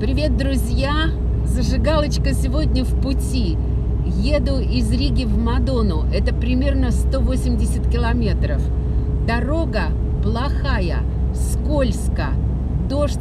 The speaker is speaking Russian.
Привет, друзья! Зажигалочка сегодня в пути. Еду из Риги в Мадону. Это примерно 180 километров. Дорога плохая, скользко, дождь